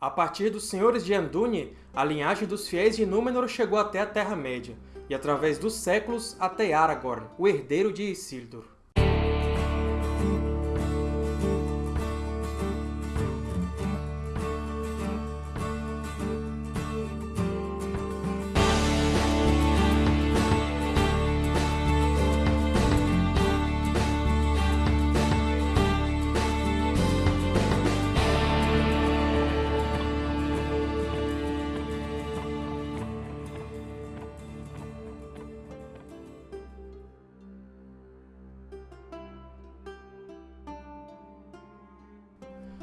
A partir dos Senhores de Andúnie, a linhagem dos fiéis de Númenor chegou até a Terra-média, e através dos séculos até Aragorn, o herdeiro de Isildur.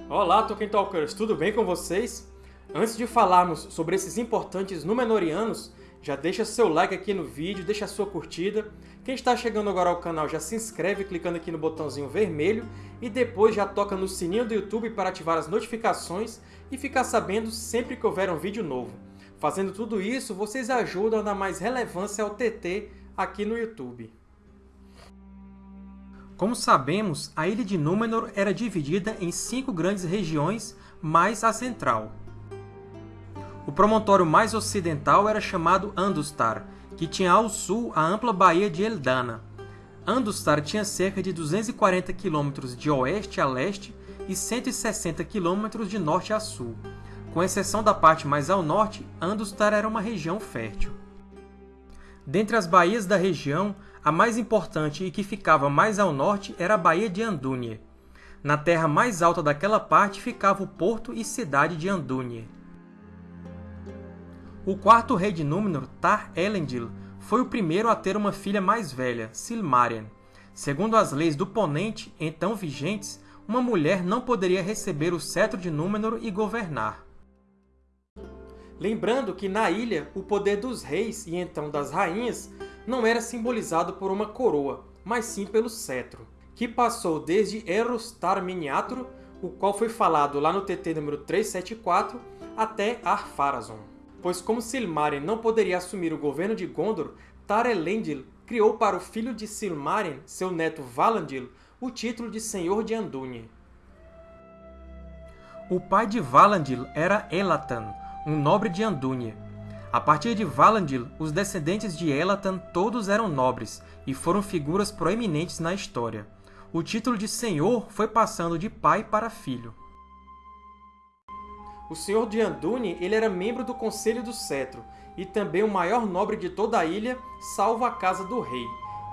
Olá, Tolkien Talkers! Tudo bem com vocês? Antes de falarmos sobre esses importantes Númenóreanos, já deixa seu like aqui no vídeo, deixa sua curtida. Quem está chegando agora ao canal já se inscreve clicando aqui no botãozinho vermelho e depois já toca no sininho do YouTube para ativar as notificações e ficar sabendo sempre que houver um vídeo novo. Fazendo tudo isso, vocês ajudam a dar mais relevância ao TT aqui no YouTube. Como sabemos, a Ilha de Númenor era dividida em cinco grandes regiões, mais a central. O promontório mais ocidental era chamado Andustar, que tinha ao sul a ampla baía de Eldana. Andustar tinha cerca de 240 km de oeste a leste e 160 km de norte a sul. Com exceção da parte mais ao norte, Andustar era uma região fértil. Dentre as baías da região, a mais importante e que ficava mais ao norte era a Baía de Andúnie. Na terra mais alta daquela parte ficava o porto e cidade de Andúnie. O quarto rei de Númenor, Tar-Elendil, foi o primeiro a ter uma filha mais velha, Silmarien. Segundo as leis do Ponente, então vigentes, uma mulher não poderia receber o cetro de Númenor e governar. Lembrando que na ilha, o poder dos reis e então das rainhas não era simbolizado por uma coroa, mas sim pelo cetro, que passou desde Eros Tar Miniatro, o qual foi falado lá no TT número 374, até Ar-Pharazôn. Pois como Silmaril não poderia assumir o governo de Gondor, Tar-Elendil criou para o filho de Silmaril, seu neto Valandil, o título de Senhor de Andúnie. O pai de Valandil era Elatan, um nobre de Andúnie. A partir de Valandil, os descendentes de Elatan todos eram nobres e foram figuras proeminentes na história. O título de senhor foi passando de pai para filho. O senhor de Andúnie ele era membro do Conselho do Cetro e também o maior nobre de toda a ilha, salvo a casa do rei,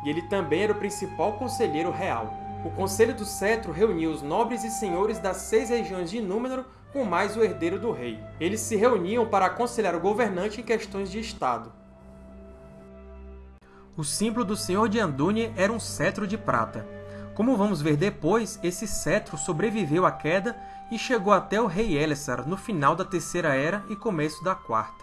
e ele também era o principal conselheiro real. O Conselho do Cetro reunia os nobres e senhores das seis regiões de Númenor com mais o herdeiro do rei. Eles se reuniam para aconselhar o governante em questões de Estado. O símbolo do Senhor de Andúnie era um cetro de prata. Como vamos ver depois, esse cetro sobreviveu à queda e chegou até o rei Elessar no final da Terceira Era e começo da Quarta.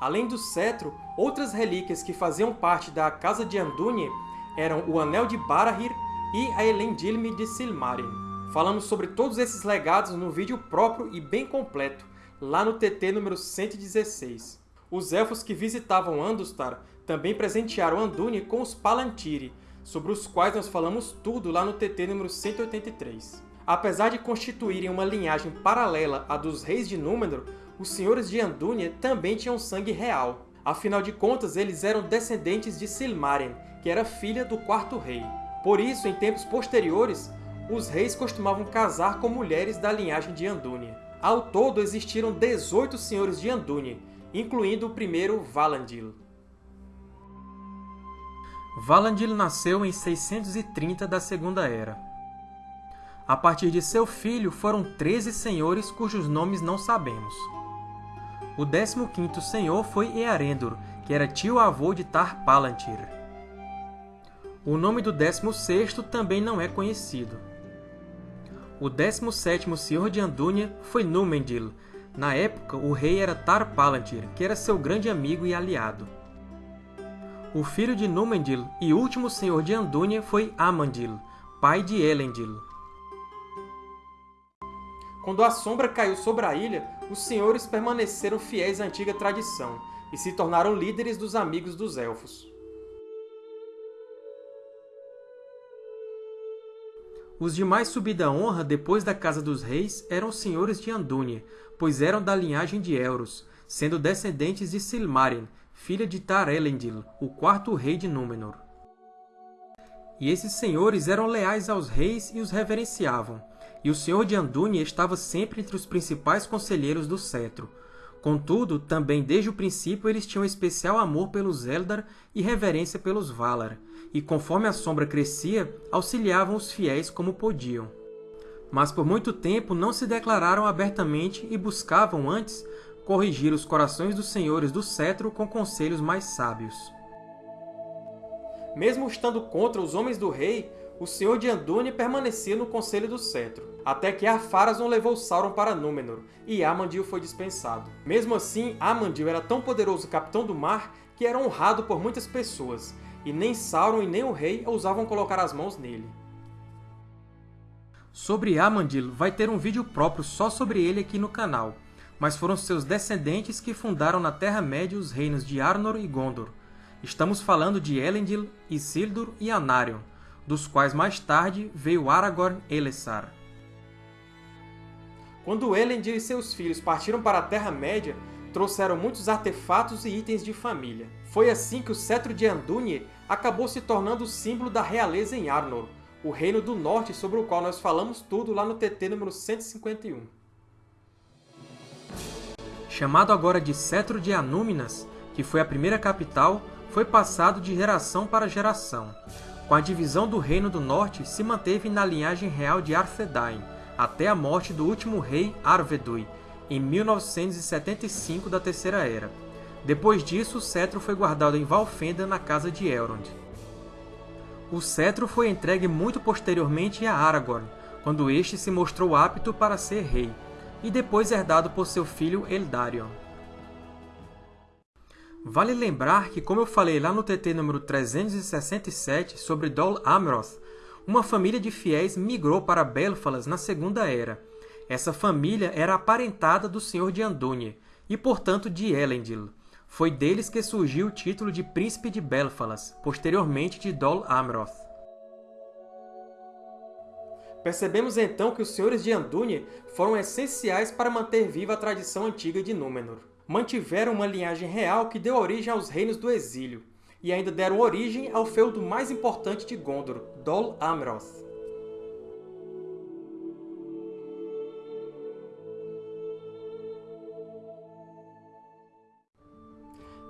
Além do cetro, outras relíquias que faziam parte da Casa de Andúnie eram o Anel de Barahir e a Elendilme de Silmaril. Falamos sobre todos esses legados no vídeo próprio e bem completo, lá no TT número 116. Os Elfos que visitavam Andustar também presentearam Andúnie com os Palantiri, sobre os quais nós falamos tudo lá no TT número 183. Apesar de constituírem uma linhagem paralela à dos Reis de Númenor, os Senhores de Andúnie também tinham sangue real. Afinal de contas, eles eram descendentes de Silmarien, que era filha do Quarto Rei. Por isso, em tempos posteriores, os reis costumavam casar com mulheres da linhagem de Andúnie. Ao todo, existiram 18 senhores de Andúnie, incluindo o primeiro Valandil. Valandil nasceu em 630 da Segunda Era. A partir de seu filho foram 13 senhores cujos nomes não sabemos. O 15º senhor foi Earendil, que era tio-avô de Tar-Palantir. O nome do 16º também não é conhecido. O 17º Senhor de Andúnia foi Númendil. Na época, o rei era Tar-Palantir, que era seu grande amigo e aliado. O filho de Númendil e último Senhor de Andúnia foi Amandil, pai de Elendil. Quando a sombra caiu sobre a ilha, os senhores permaneceram fiéis à antiga tradição e se tornaram líderes dos Amigos dos Elfos. Os de mais subida honra depois da Casa dos Reis eram senhores de Andúnie, pois eram da linhagem de Elros, sendo descendentes de Silmaril, filha de Tar-Elendil, o quarto rei de Númenor. E esses senhores eram leais aos reis e os reverenciavam, e o senhor de Andúnie estava sempre entre os principais conselheiros do cetro, Contudo, também desde o princípio eles tinham especial amor pelos Eldar e reverência pelos Valar, e conforme a sombra crescia, auxiliavam os fiéis como podiam. Mas por muito tempo não se declararam abertamente e buscavam antes corrigir os corações dos senhores do cetro com conselhos mais sábios. Mesmo estando contra os homens do rei, o Senhor de Andúni permanecia no Conselho do Cetro, até que Ar-Pharazôn levou Sauron para Númenor, e Amandil foi dispensado. Mesmo assim, Amandil era tão poderoso capitão do mar que era honrado por muitas pessoas, e nem Sauron e nem o rei ousavam colocar as mãos nele. Sobre Amandil vai ter um vídeo próprio só sobre ele aqui no canal, mas foram seus descendentes que fundaram na Terra-média os reinos de Arnor e Gondor. Estamos falando de Elendil, Isildur e Anarion, dos quais mais tarde veio Aragorn Elessar. Quando Elendil e seus filhos partiram para a Terra-média, trouxeram muitos artefatos e itens de família. Foi assim que o cetro de Andúnie acabou se tornando o símbolo da realeza em Arnor, o Reino do Norte sobre o qual nós falamos tudo lá no TT número 151. Chamado agora de Cetro de Anúminas, que foi a primeira capital, foi passado de geração para geração. Com a divisão do Reino do Norte, se manteve na linhagem real de Arthedain, até a morte do último rei Arvedui, em 1975 da Terceira Era. Depois disso, o cetro foi guardado em Valfenda, na casa de Elrond. O cetro foi entregue muito posteriormente a Aragorn, quando este se mostrou apto para ser rei, e depois herdado por seu filho Eldarion. Vale lembrar que, como eu falei lá no TT número 367 sobre Dol Amroth, uma família de fiéis migrou para Belfalas na Segunda Era. Essa família era aparentada do Senhor de Andúnie, e portanto de Elendil. Foi deles que surgiu o título de Príncipe de Belfalas, posteriormente de Dol Amroth. Percebemos então que os Senhores de Andúnie foram essenciais para manter viva a tradição antiga de Númenor mantiveram uma linhagem real que deu origem aos Reinos do Exílio, e ainda deram origem ao feudo mais importante de Gondor, Dol Amroth.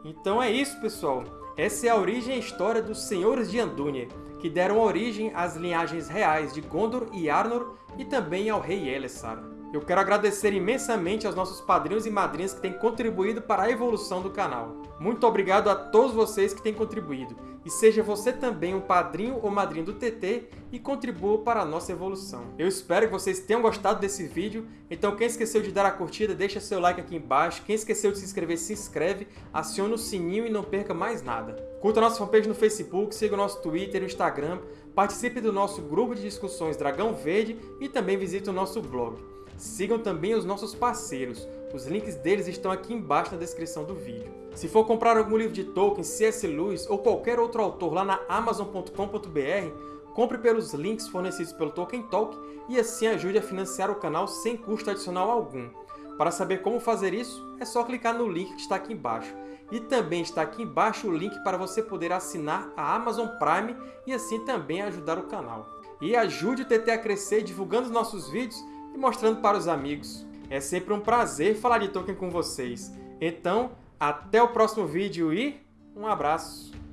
Então é isso, pessoal! Essa é a origem e história dos Senhores de Andúnie, que deram origem às linhagens reais de Gondor e Arnor e também ao rei Elessar. Eu quero agradecer imensamente aos nossos padrinhos e madrinhas que têm contribuído para a evolução do canal. Muito obrigado a todos vocês que têm contribuído. E seja você também um padrinho ou madrinha do TT e contribua para a nossa evolução. Eu espero que vocês tenham gostado desse vídeo, então quem esqueceu de dar a curtida, deixa seu like aqui embaixo. Quem esqueceu de se inscrever, se inscreve, aciona o sininho e não perca mais nada. Curta a nossa fanpage no Facebook, siga o nosso Twitter e Instagram, participe do nosso grupo de discussões Dragão Verde e também visite o nosso blog. Sigam também os nossos parceiros, os links deles estão aqui embaixo na descrição do vídeo. Se for comprar algum livro de Tolkien, C.S. Lewis ou qualquer outro autor lá na Amazon.com.br, compre pelos links fornecidos pelo Tolkien Talk e assim ajude a financiar o canal sem custo adicional algum. Para saber como fazer isso, é só clicar no link que está aqui embaixo. E também está aqui embaixo o link para você poder assinar a Amazon Prime e assim também ajudar o canal. E ajude o TT a crescer divulgando os nossos vídeos e mostrando para os amigos. É sempre um prazer falar de Tolkien com vocês. Então, até o próximo vídeo e um abraço!